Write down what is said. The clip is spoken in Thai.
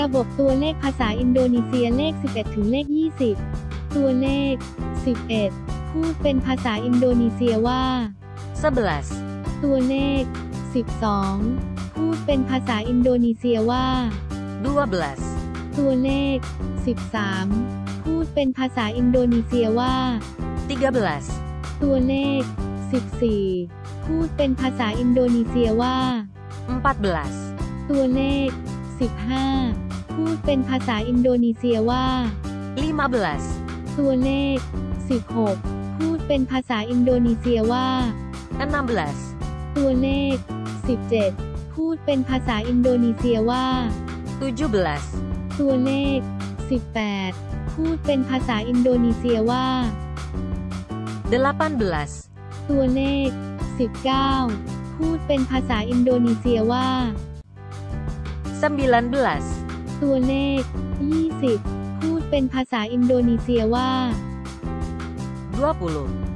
ระบบตัวเลขภาษาอินโดนีเซียเลข 11 ถึงเลข 20 ตัวเลข 11 พูดเป็นภาษาอินโดนีเซียว่า 11, ตัวเลข 12 พูดเป็นภาษาอินโดนีเซียว่า 12, ตัวเลข 13 พูดเป็นภาษาอินโดนีเซียว่า 13, ตัวเลข 14 พูดเป็นภาษาอินโดนีเซียว่า 14, ตัวเลข 15 พูดเป็นภาษาอินโดนีเซียว่า 15, ตัวเลข 16 พูดเป็นภาษาอินโดนีเซียว่า 16, ตัวเลข 17 พูดเป็นภาษาอินโดนีเซียว่า 17, ตัวเลข 18 พูดเป็นภาษาอินโดนีเซียว่า 18, ตัวเลข 19 พูดเป็นภาษาอินโดนีเซียว่า 19, ตัวเลข 20 พูดเป็นภาษาอินโดนีเซียว่า 20,